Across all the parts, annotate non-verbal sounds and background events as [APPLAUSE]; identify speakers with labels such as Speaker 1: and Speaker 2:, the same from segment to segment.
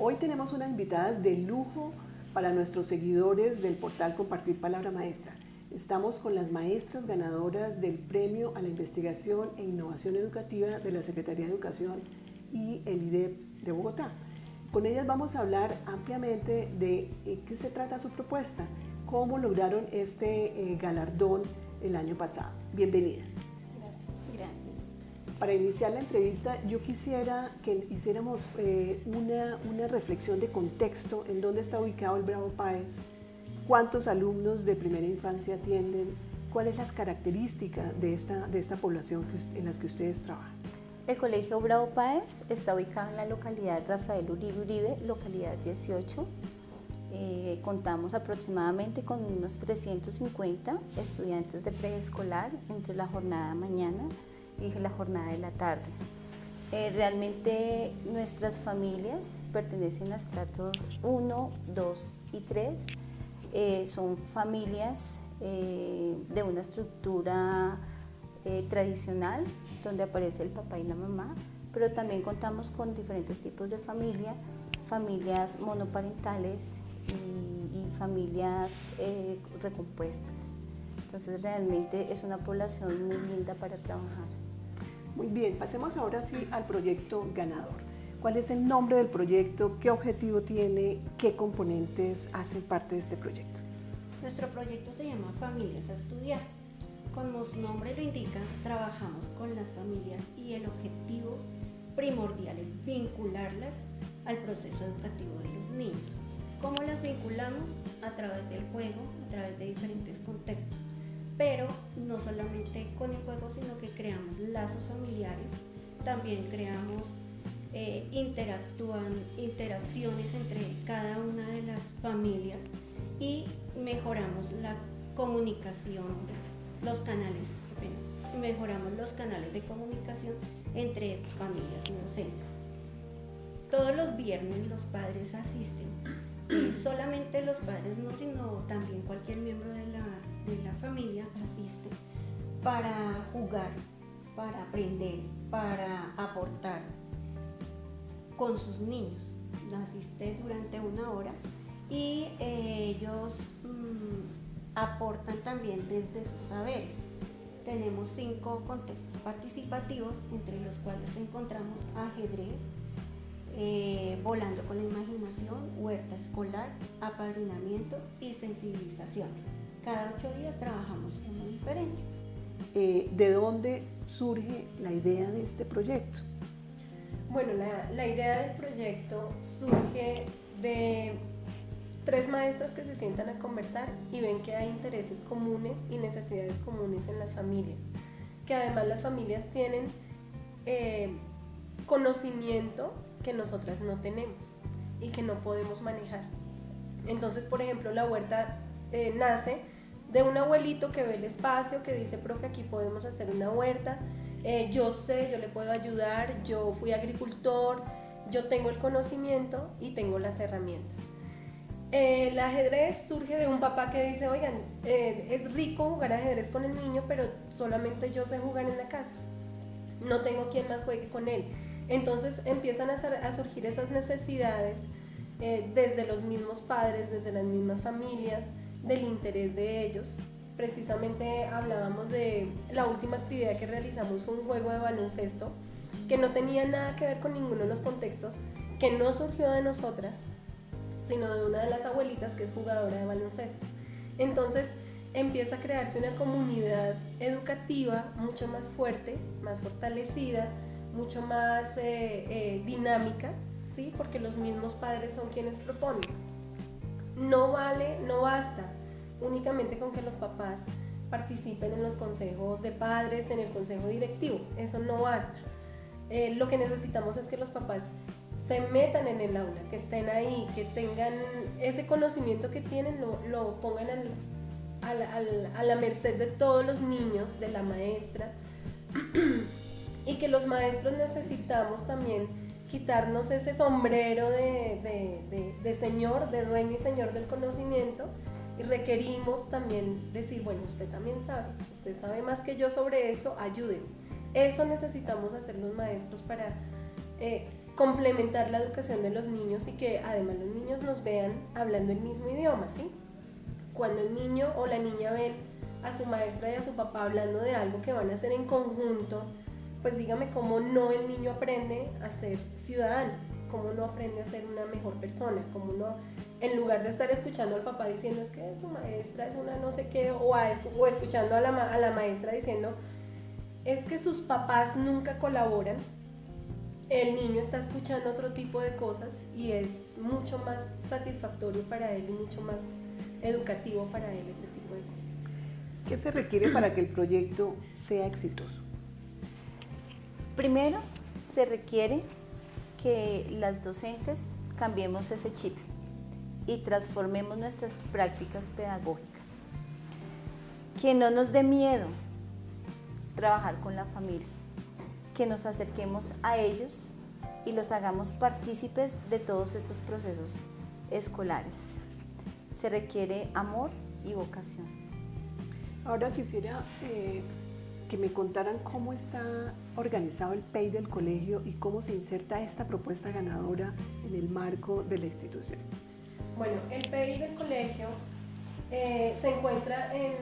Speaker 1: Hoy tenemos unas invitadas de lujo para nuestros seguidores del portal Compartir Palabra Maestra. Estamos con las maestras ganadoras del Premio a la Investigación e Innovación Educativa de la Secretaría de Educación y el IDEP de Bogotá. Con ellas vamos a hablar ampliamente de eh, qué se trata su propuesta, cómo lograron este eh, galardón el año pasado. Bienvenidas. Para iniciar la entrevista, yo quisiera que hiciéramos eh, una, una, reflexión de contexto en dónde está ubicado el Bravo Páez, cuántos alumnos de primera infancia atienden, cuáles las características de esta, de esta población en las que ustedes trabajan.
Speaker 2: El Colegio Bravo Páez está ubicado en la localidad Rafael Uribe Uribe, localidad 18. Eh, contamos aproximadamente con unos 350 estudiantes de preescolar entre la jornada mañana y la jornada de la tarde. Eh, realmente nuestras familias pertenecen a estratos 1, 2 y 3. Eh, son familias eh, de una estructura tradicional donde aparece el papá y la mamá, pero también contamos con diferentes tipos de familia, familias monoparentales y, y familias recompuestas. Entonces realmente es una población muy linda para trabajar.
Speaker 1: Muy bien, pasemos ahora sí al proyecto ganador. ¿Cuál es el nombre del proyecto? ¿Qué objetivo tiene? ¿Qué componentes hacen parte de este proyecto?
Speaker 3: Nuestro proyecto se llama Familias a Estudiar. Como su nombre lo indica, trabajamos con las familias y el objetivo primordial es vincularlas al proceso educativo de los niños. ¿Cómo las vinculamos? A través del juego, a través de diferentes contextos pero no solamente con el juego, sino que creamos lazos familiares, también creamos, eh, interactúan, interacciones entre cada una de las familias y mejoramos la comunicación, los canales, mejoramos los canales de comunicación entre familias y docentes. Todos los viernes los padres asisten, solamente los padres no, sino también cualquier miembro de de la familia asiste para jugar, para aprender, para aportar con sus niños. Asiste durante una hora y eh, ellos mm, aportan también desde sus saberes. Tenemos cinco contextos participativos, entre los cuales encontramos ajedrez, eh, volando con la imaginación, huerta escolar, apadrinamiento y sensibilizaciones. Cada ocho días trabajamos uno diferente.
Speaker 1: Eh, ¿De dónde surge la idea de este proyecto?
Speaker 4: Bueno, la, la idea del proyecto surge de tres maestras que se sientan a conversar y ven que hay intereses comunes y necesidades comunes en las familias, que además las familias tienen eh, conocimiento que nosotras no tenemos y que no podemos manejar. Entonces, por ejemplo, la huerta eh, nace de un abuelito que ve el espacio, que dice, profe, aquí podemos hacer una huerta, eh, yo sé, yo le puedo ayudar, yo fui agricultor, yo tengo el conocimiento y tengo las herramientas. el ajedrez surge de un papá que dice, oigan, eh, es rico jugar ajedrez con el niño, pero solamente yo sé jugar en la casa. No tengo quien más juegue con él. Entonces empiezan a, surgir esas necesidades desde los mismos padres, desde las mismas familias, del interés de ellos. Precisamente hablábamos de la última actividad que realizamos un juego de baloncesto que no tenía nada que ver con ninguno de los contextos, que no surgió de nosotras, sino de una de las abuelitas que es jugadora de baloncesto. Entonces empieza a crearse una comunidad educativa mucho más fuerte, más fortalecida, mucho más eh, eh, dinámica, ¿sí? porque los mismos padres son quienes proponen. No vale, no basta únicamente con que los papás participen en los consejos de padres, en el consejo directivo. Eso no basta. Eh, lo que necesitamos es que los papás se metan en el aula, que estén ahí, que tengan ese conocimiento que tienen, lo, lo pongan a la merced de todos los niños, de la maestra, [CLEARS THROAT] y que los maestros necesitamos también quitarnos ese sombrero de, señor, de dueño y señor del conocimiento y requerimos también decir, bueno, usted también sabe, usted sabe más que yo sobre esto, ayúdenme. Eso necesitamos hacer los maestros para eh, complementar la educación de los niños y que además los niños nos vean hablando el mismo idioma, ¿sí? Cuando el niño o la niña ven a su maestra y a su papá hablando de algo que van a hacer en conjunto, pues dígame cómo no el niño aprende a ser ciudadano, cómo no aprende a ser una mejor persona, cómo no, en lugar de estar escuchando al papá diciendo es que su maestra es una no sé qué, o, escuchando a la, a la maestra diciendo es que sus papás nunca colaboran, el niño está escuchando otro tipo de cosas y es mucho más satisfactorio para él y mucho más educativo para él ese tipo de cosas.
Speaker 1: ¿Qué se requiere para que el proyecto sea exitoso?
Speaker 2: Primero, se requiere que las docentes cambiemos ese chip y transformemos nuestras prácticas pedagógicas. Que no nos dé miedo trabajar con la familia, que nos acerquemos a ellos y los hagamos partícipes de todos estos procesos escolares. Se requiere amor y vocación.
Speaker 1: Ahora quisiera eh, que me contaran cómo está organizado el PEI del colegio y cómo se inserta esta propuesta ganadora en el marco de la institución.
Speaker 4: Bueno, el PEI del colegio eh, se encuentra en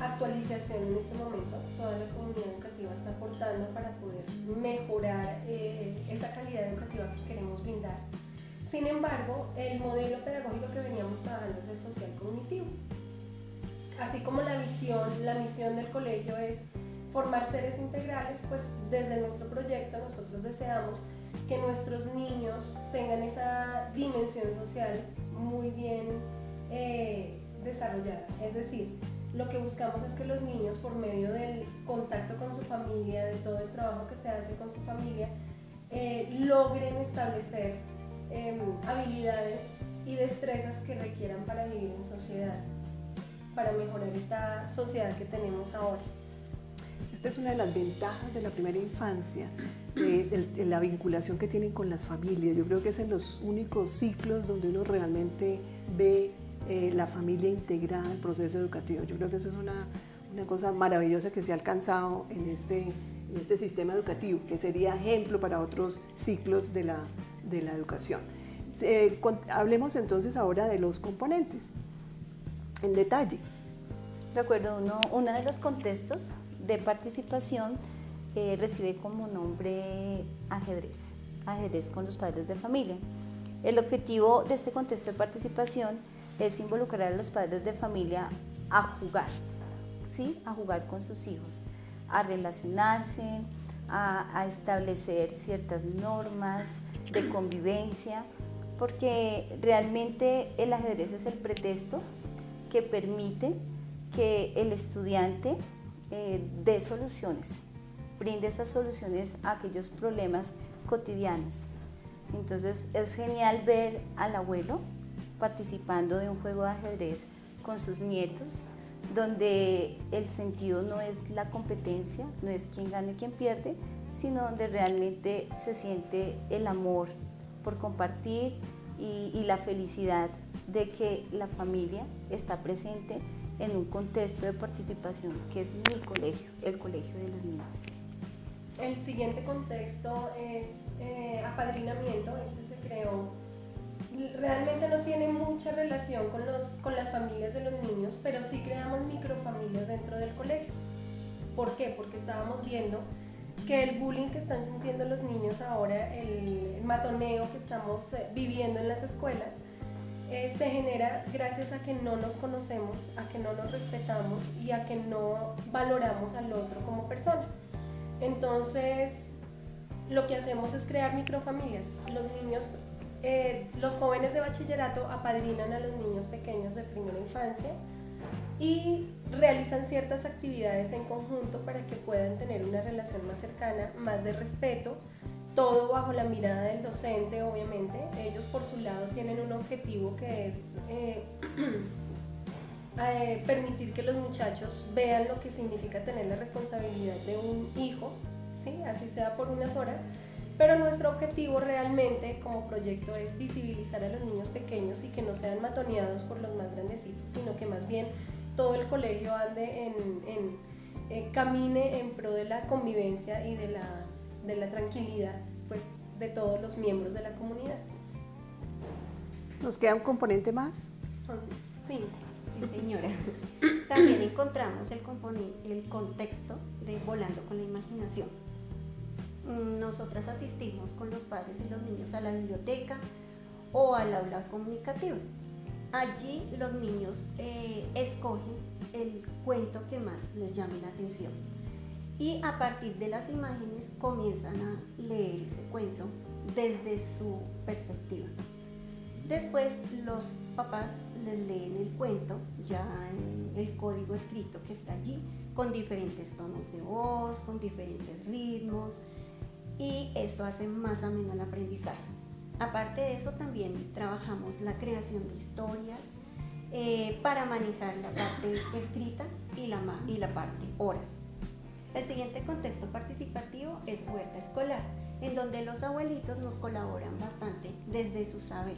Speaker 4: actualización en este momento. Toda la comunidad educativa está aportando para poder mejorar eh, esa calidad educativa que queremos brindar. Sin embargo, el modelo pedagógico que veníamos trabajando es el social cognitivo. Así como la visión, la misión del colegio es formar seres integrales, pues desde nuestro proyecto nosotros deseamos que nuestros niños tengan esa dimensión social muy bien eh, desarrollada. Es decir, lo que buscamos es que los niños, por medio del contacto con su familia, de todo el trabajo que se hace con su familia, eh, logren establecer em, habilidades y destrezas que requieran para vivir en sociedad, para mejorar esta sociedad que tenemos ahora.
Speaker 1: Esta es una de las ventajas de la primera infancia, la vinculación que tienen con las familias. Yo creo que es en los únicos ciclos donde uno realmente ve eh, la familia integrada al proceso educativo. Yo creo que eso es una, una cosa maravillosa que se ha alcanzado en este, en este sistema educativo, que sería ejemplo para otros ciclos de la, de la educación. Eh, hablemos entonces ahora de los componentes, en detalle.
Speaker 2: De acuerdo, uno, uno de los contextos de participación eh, recibe como nombre ajedrez, ajedrez con los padres de familia. El objetivo de este contexto de participación es involucrar a los padres de familia a jugar, ¿sí? a jugar con sus hijos, a relacionarse, a, establecer ciertas normas de convivencia, porque realmente el ajedrez es el pretexto que permite que el estudiante eh, dé soluciones, brinde esas soluciones a aquellos problemas cotidianos. Entonces es genial ver al abuelo participando de un juego de ajedrez con sus nietos, donde el sentido no es la competencia, no es quién gana y quién pierde, sino donde realmente se siente el amor por compartir y, la felicidad de que la familia está presente en un contexto de participación que es mi colegio, el colegio de los niños.
Speaker 4: El siguiente contexto es eh, apadrinamiento, este se creó realmente no tiene mucha relación con, los, con las familias de los niños, pero sí creamos microfamilias dentro del colegio. ¿Por qué? Porque estábamos viendo que el bullying que están sintiendo los niños ahora, el, matoneo que estamos eh, viviendo en las escuelas, eh, se genera gracias a que no nos conocemos, a que no nos respetamos y a que no valoramos al otro como persona. Entonces, lo que hacemos es crear microfamilias. Los niños eh, los jóvenes de bachillerato apadrinan a los niños pequeños de primera infancia y realizan ciertas actividades en conjunto para que puedan tener una relación más cercana, más de respeto, todo bajo la mirada del docente, obviamente. Ellos por su lado tienen un objetivo que es eh, [CLEARS THROAT] eh, permitir que los muchachos vean lo que significa tener la responsabilidad de un hijo, ¿sí? así sea por unas horas, pero nuestro objetivo realmente como proyecto es visibilizar a los niños pequeños y que no sean matoneados por los más grandecitos, sino que más bien todo el colegio ande en, eh, camine en pro de la convivencia y de la, de la tranquilidad pues, de todos los miembros de la comunidad.
Speaker 1: ¿Nos queda un componente más?
Speaker 4: Son cinco.
Speaker 3: Sí, señora. [COUGHS] También encontramos el, el contexto de Volando con la Imaginación. Nosotras asistimos con los padres y los niños a la biblioteca o al aula comunicativa. Allí los niños eh, escogen el cuento que más les llame la atención y a partir de las imágenes comienzan a leer ese cuento desde su perspectiva. Después los papás les leen el cuento ya en el código escrito que está allí con diferentes tonos de voz, con diferentes ritmos y eso hace más ameno el aprendizaje. Aparte de eso también trabajamos la creación de historias eh, para manejar la parte escrita y la, y la parte oral. El siguiente contexto participativo es huerta escolar, en donde los abuelitos nos colaboran bastante desde su saber.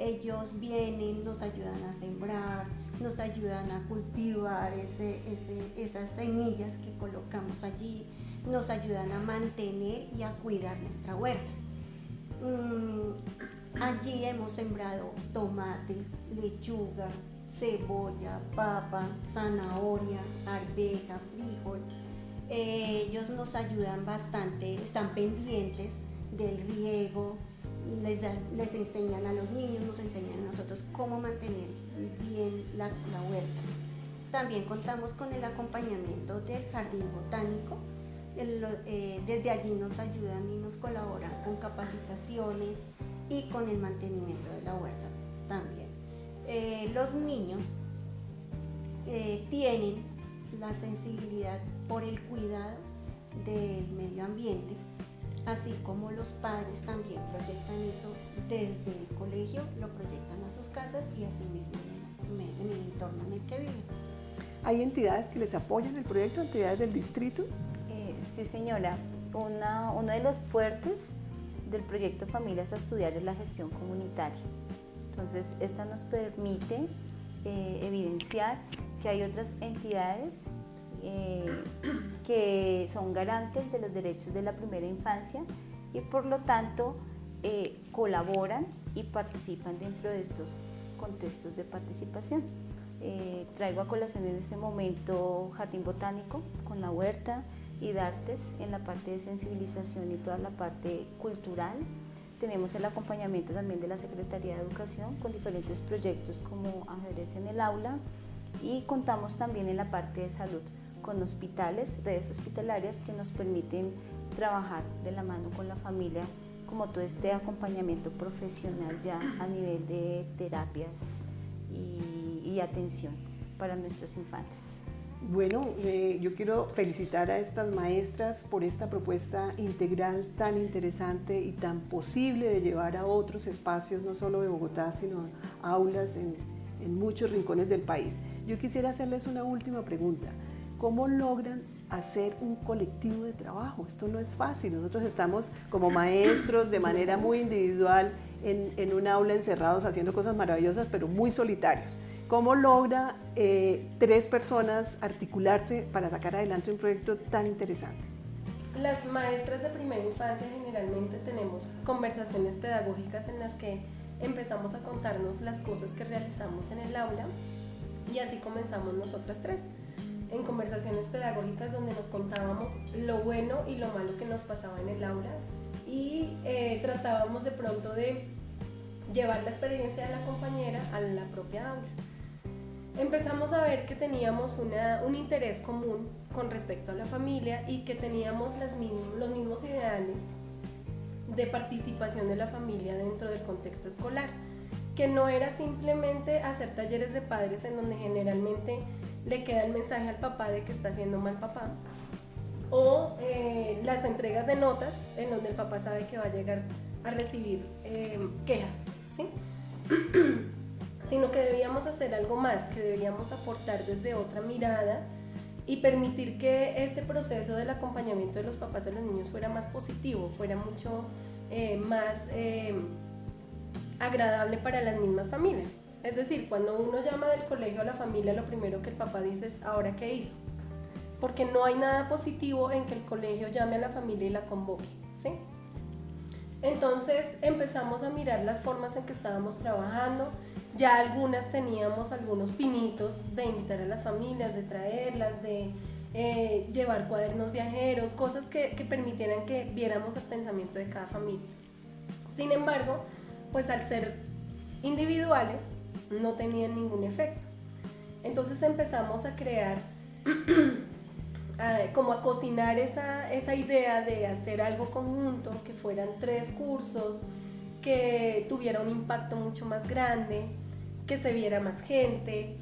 Speaker 3: Ellos vienen, nos ayudan a sembrar, nos ayudan a cultivar esas semillas que colocamos allí, nos ayudan a mantener y a cuidar nuestra huerta. Mm, allí hemos sembrado tomate, lechuga, cebolla, papa, zanahoria, arveja, frijol, eh, ellos nos ayudan bastante, están pendientes del riego, les, les, enseñan a los niños, nos enseñan a nosotros cómo mantener bien la, huerta. También contamos con el acompañamiento del jardín botánico. Eh, desde allí nos ayudan y nos colaboran con capacitaciones y con el mantenimiento de la huerta también. Eh, los niños tienen la sensibilidad por el cuidado del medio ambiente, así como los padres también proyectan eso desde el colegio, lo proyectan a sus casas y así mismo en el entorno en el que viven.
Speaker 1: ¿Hay entidades que les apoyan el proyecto, entidades del distrito?
Speaker 2: Eh, sí, señora. uno de los fuertes del proyecto Familias a Estudiar es la gestión comunitaria. Entonces, esta nos permite eh, evidenciar que hay otras entidades eh, que son garantes de los derechos de la primera infancia y por lo tanto eh, colaboran y participan dentro de estos contextos de participación. Eh, traigo a colación en este momento Jardín Botánico con la huerta y Dartes en la parte de sensibilización y toda la parte cultural. Tenemos el acompañamiento también de la Secretaría de Educación con diferentes proyectos como ajedrez en el aula y contamos también en la parte de salud con hospitales, redes hospitalarias que nos permiten trabajar de la mano con la familia como todo este acompañamiento profesional ya a nivel de terapias y, atención para nuestros infantes.
Speaker 1: Bueno, eh, yo quiero felicitar a estas maestras por esta propuesta integral tan interesante y tan posible de llevar a otros espacios, no solo de Bogotá, sino aulas en, en muchos rincones del país. Yo quisiera hacerles una última pregunta. ¿Cómo logran hacer un colectivo de trabajo? Esto no es fácil. Nosotros estamos como maestros de manera muy individual en, un aula encerrados haciendo cosas maravillosas, pero muy solitarios. ¿Cómo logra eh, tres personas articularse para sacar adelante un proyecto tan interesante?
Speaker 4: Las maestras de primera infancia generalmente tenemos conversaciones pedagógicas en las que empezamos a contarnos las cosas que realizamos en el aula y así comenzamos nosotras tres en conversaciones pedagógicas donde nos contábamos lo bueno y lo malo que nos pasaba en el aula y eh, tratábamos de pronto de llevar la experiencia de la compañera a la propia aula. Empezamos a ver que teníamos un interés común con respecto a la familia y que teníamos los mismos ideales de participación de la familia dentro del contexto escolar, que no era simplemente hacer talleres de padres en donde generalmente le queda el mensaje al papá de que está haciendo mal papá. O eh, las entregas de notas en donde el papá sabe que va a llegar a recibir eh, quejas, ¿sí? [CLEARS THROAT] sino que debíamos hacer algo más, que debíamos aportar desde otra mirada y permitir que este proceso del acompañamiento de los papás de los niños fuera más positivo, fuera mucho eh, más agradable para las mismas familias. Es decir, cuando uno llama del colegio a la familia, lo primero que el papá dice es, ¿ahora qué hizo? Porque no hay nada positivo en que el colegio llame a la familia y la convoque, ¿sí? Entonces empezamos a mirar las formas en que estábamos trabajando. Ya algunas teníamos algunos pinitos de invitar a las familias, de traerlas, de eh, llevar cuadernos viajeros, cosas que, que permitieran que viéramos el pensamiento de cada familia. Sin embargo, pues al ser individuales no tenían ningún efecto. Entonces empezamos a crear, [CLEARS THROAT] como a cocinar esa, esa idea de hacer algo conjunto, que fueran tres cursos, que tuviera un impacto mucho más grande, que se viera más gente.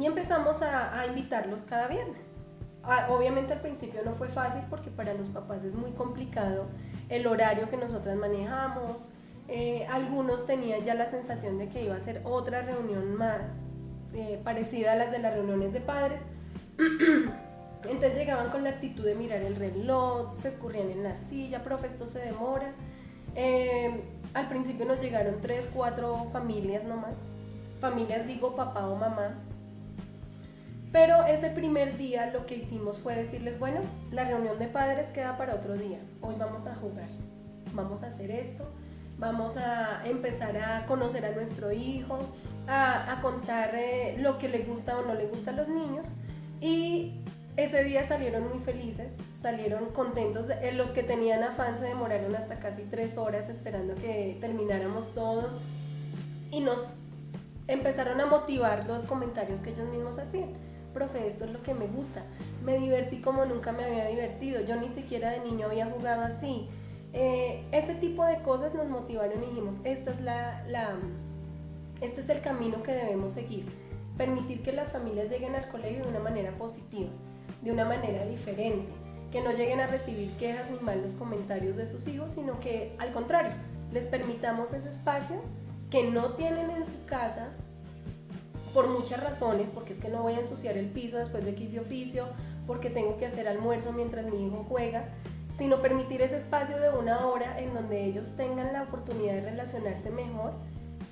Speaker 4: Y empezamos a, invitarlos cada viernes. Ah, obviamente al principio no fue fácil porque para los papás es muy complicado el horario que nosotras manejamos. Eh, algunos tenían ya la sensación de que iba a ser otra reunión más eh, parecida a las de las reuniones de padres. [CLEARS THROAT] Entonces llegaban con la actitud de mirar el reloj, se escurrían en la silla, profe, esto se demora. Eh, al principio nos llegaron tres, cuatro familias nomás. Familias digo papá o mamá. Pero ese primer día lo que hicimos fue decirles, bueno, la reunión de padres queda para otro día. Hoy vamos a jugar, vamos a hacer esto, vamos a empezar a conocer a nuestro hijo, a, contar eh, lo que le gusta o no le gusta a los niños. Y ese día salieron muy felices, salieron contentos. Eh, los que tenían afán se demoraron hasta casi tres horas esperando que termináramos todo. Y nos empezaron a motivar los comentarios que ellos mismos hacían. Profe, esto es lo que me gusta. Me divertí como nunca me había divertido. Yo ni siquiera de niño había jugado así. Eh, ese tipo de cosas nos motivaron y dijimos, esta es la, la, este es el camino que debemos seguir. Permitir que las familias lleguen al colegio de una manera positiva, de una manera diferente, que no lleguen a recibir quejas ni malos comentarios de sus hijos, sino que al contrario, les permitamos ese espacio que no tienen en su casa por muchas razones, porque es que no voy a ensuciar el piso después de que hice oficio, porque tengo que hacer almuerzo mientras mi hijo juega, sino permitir ese espacio de una hora en donde ellos tengan la oportunidad de relacionarse mejor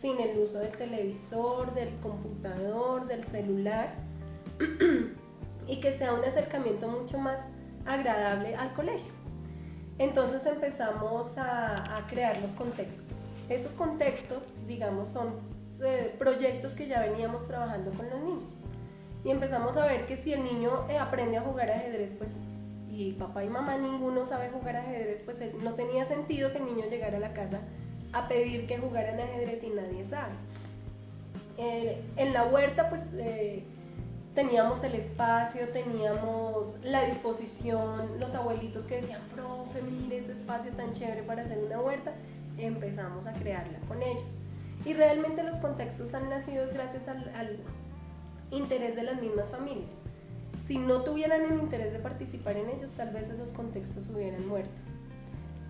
Speaker 4: sin el uso del televisor, del computador, del celular [CLEARS THROAT] y que sea un acercamiento mucho más agradable al colegio. Entonces empezamos a, a crear los contextos. Esos contextos, digamos, son eh, proyectos que ya veníamos trabajando con los niños. Y empezamos a ver que si el niño eh, aprende a jugar ajedrez, pues y papá y mamá ninguno sabe jugar ajedrez, pues no tenía sentido que el niño llegara a la casa a pedir que jugaran ajedrez y nadie sabe. Eh, en la huerta pues eh, teníamos el espacio, teníamos la disposición, los abuelitos que decían, profe, mire ese espacio tan chévere para hacer una huerta, empezamos a crearla con ellos. Y realmente los contextos han nacido gracias al interés de las mismas familias si no tuvieran el interés de participar en ellos, tal vez esos contextos hubieran muerto.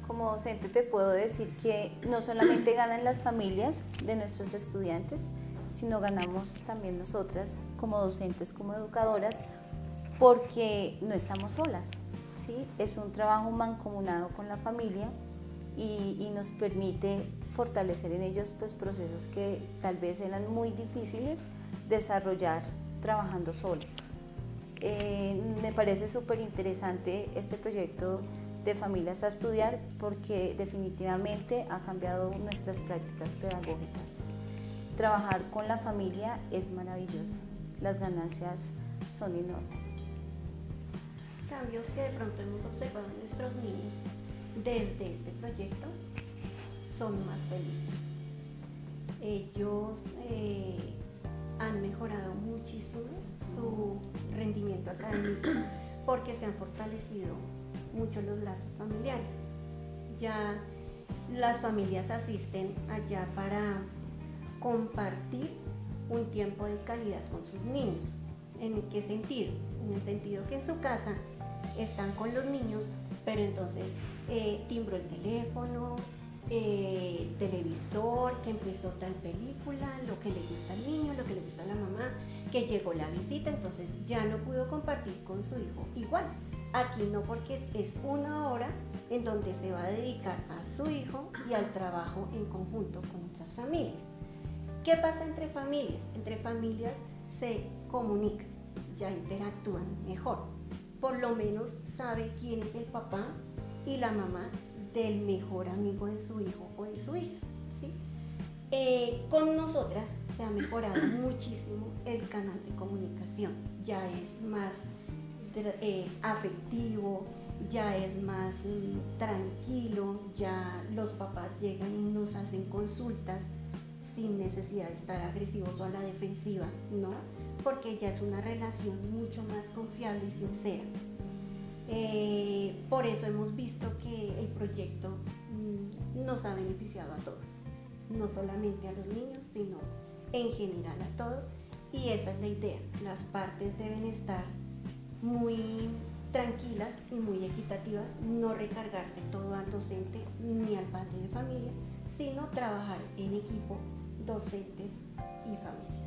Speaker 2: Como docente te puedo decir que no solamente [CLEARS THROAT] ganan las familias de nuestros estudiantes, sino ganamos también nosotras como docentes, como educadoras, porque no estamos solas. ¿sí? Es un trabajo mancomunado con la familia y, y, nos permite fortalecer en ellos pues, procesos que tal vez eran muy difíciles desarrollar trabajando solas. Eh, me parece súper interesante este proyecto de familias a estudiar porque definitivamente ha cambiado nuestras prácticas pedagógicas. Trabajar con la familia es maravilloso, las ganancias son enormes.
Speaker 3: Cambios que de pronto hemos observado en nuestros niños desde este proyecto son más felices. Ellos eh, han mejorado muchísimo su rendimiento académico porque se han fortalecido mucho los lazos familiares. Ya las familias asisten allá para compartir un tiempo de calidad con sus niños. ¿En qué sentido? En el sentido que en su casa están con los niños, pero entonces eh, timbro el teléfono, eh, televisor, que empezó tal película, lo que le gusta al niño, lo que le gusta a la mamá, que llegó la visita, entonces ya no pudo compartir con su hijo igual. Aquí no porque es una hora en donde se va a dedicar a su hijo y al trabajo en conjunto con otras familias. ¿Qué pasa entre familias? Entre familias se comunican, ya interactúan mejor. Por lo menos sabe quién es el papá y la mamá del mejor amigo de su hijo o de su hija. ¿sí? Eh, con nosotras se ha mejorado [CLEARS THROAT] muchísimo el canal de comunicación, ya es más eh, afectivo, ya es más mm, tranquilo, ya los papás llegan y nos hacen consultas sin necesidad de estar agresivos o a la defensiva, ¿no? Porque ya es una relación mucho más confiable y sincera. Eh, por eso hemos visto que el proyecto mm, nos ha beneficiado a todos, no solamente a los niños, sino en general a todos. Y esa es la idea, las partes deben estar muy tranquilas y muy equitativas, no recargarse todo al docente ni al padre de familia, sino trabajar en equipo docentes y familia.